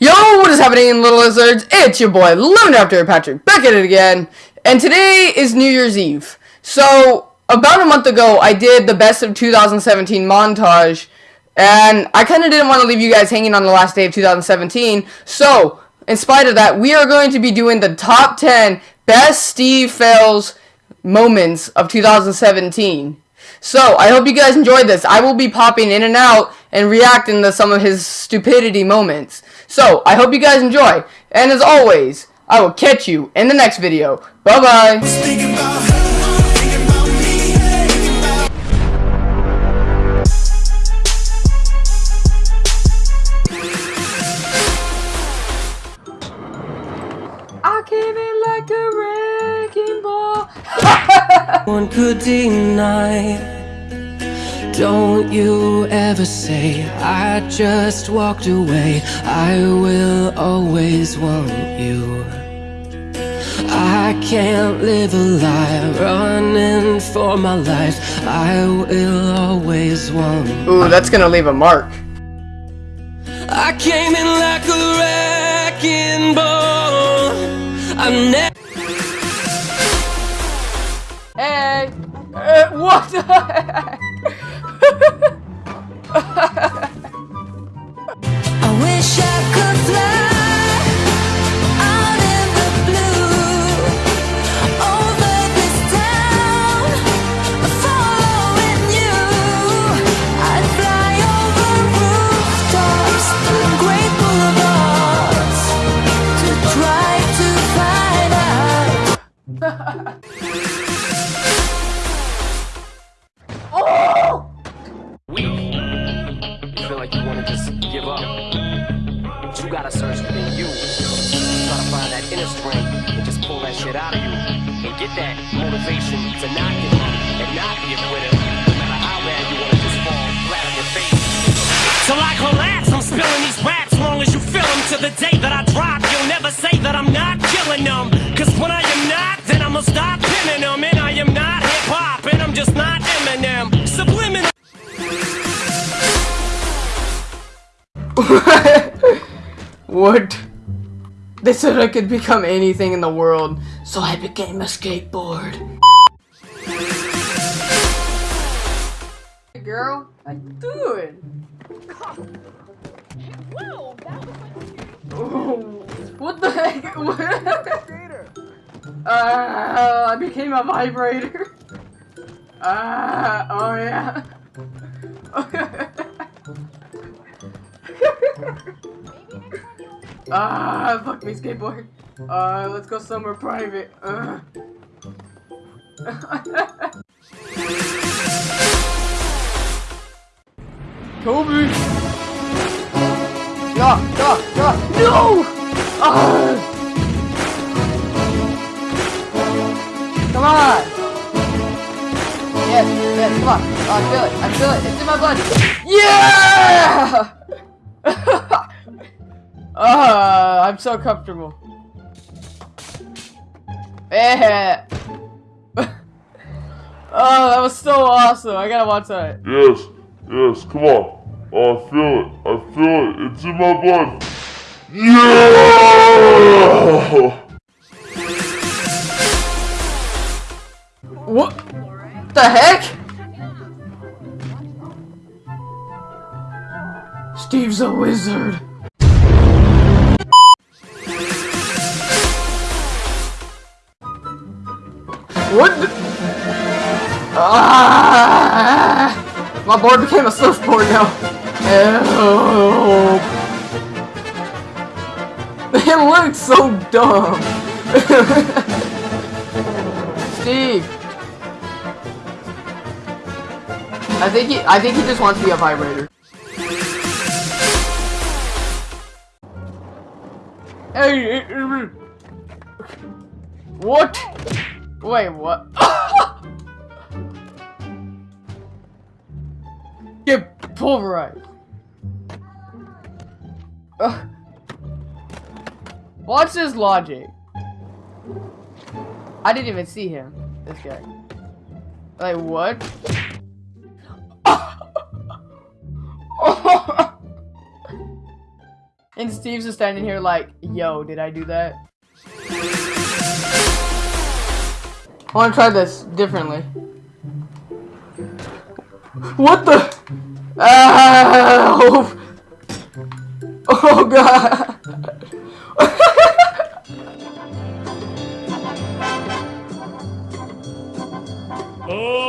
Yo, what is happening, little lizards? It's your boy, Lemon After Patrick, back at it again. And today is New Year's Eve. So, about a month ago, I did the best of 2017 montage. And I kind of didn't want to leave you guys hanging on the last day of 2017. So, in spite of that, we are going to be doing the top 10 best Steve fails moments of 2017. So, I hope you guys enjoyed this. I will be popping in and out and reacting to some of his stupidity moments. So, I hope you guys enjoy. And as always, I will catch you in the next video. Bye-bye. I came in like a wrecking ball. One could deny don't you ever say I just walked away I will always want you I can't live a lie Running for my life I will always want Ooh, that's gonna leave a mark I came in like a wrecking ball I'm never Hey! Uh, what the heck? feel like you wanna just give up. But you gotta search within you. Try to find that inner strength and just pull that shit out of you. And get that motivation to not give up and not be a quitter. No matter how bad you wanna just fall flat on your face. So I collapse, I'm spilling these raps long as you feel them to the day what? They said I could become anything in the world, so I became a skateboard. Hey girl, how you doing? Oh, what the heck? uh, I became a vibrator. Ah, uh, oh yeah. Ah, fuck me, skateboard. Uh, let's go somewhere private. Uh. Kobe! Yeah, yeah, yeah! No! Ah! Come on! Yes, yes, come on. Oh, I feel it, I feel it, it's in my blood. Yeah! Ah, I'm so comfortable. Eh. oh, that was so awesome. I gotta watch that. Yes, yes, come on. Oh, I feel it. I feel it. It's in my blood. Yeah! What the heck? Steve's a wizard. What? Ah! My board became a surfboard now. Help! It looks so dumb. Steve. I think he. I think he just wants to be a vibrator. Hey. What? Wait, what? Get pulverized. Ugh. What's his logic? I didn't even see him. This guy. Like, what? And Steve's just standing here like, yo, did I do that? I want to try this differently. What the? Ow! Oh god! Don't oh.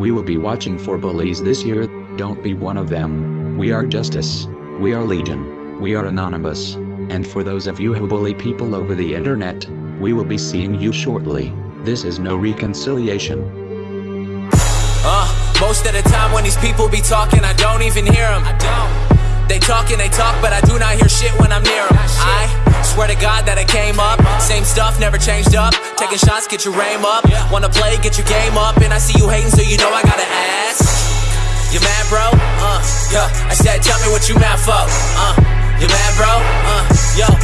We will be watching for bullies this year, don't be one of them. We are justice. We are legion. We are anonymous. And for those of you who bully people over the internet, we will be seeing you shortly. This is no reconciliation. Uh, most of the time when these people be talking, I don't even hear them. I don't. They talk and they talk, but I do not hear shit when I'm near them. I swear to God that I came up. Same stuff, never changed up. Taking shots, get your aim up. Wanna play, get your game up. And I see you hating, so you know I gotta ask. You mad, bro? Uh, yeah. I said, tell me what you mad for. Uh, you mad, bro? Uh, yo.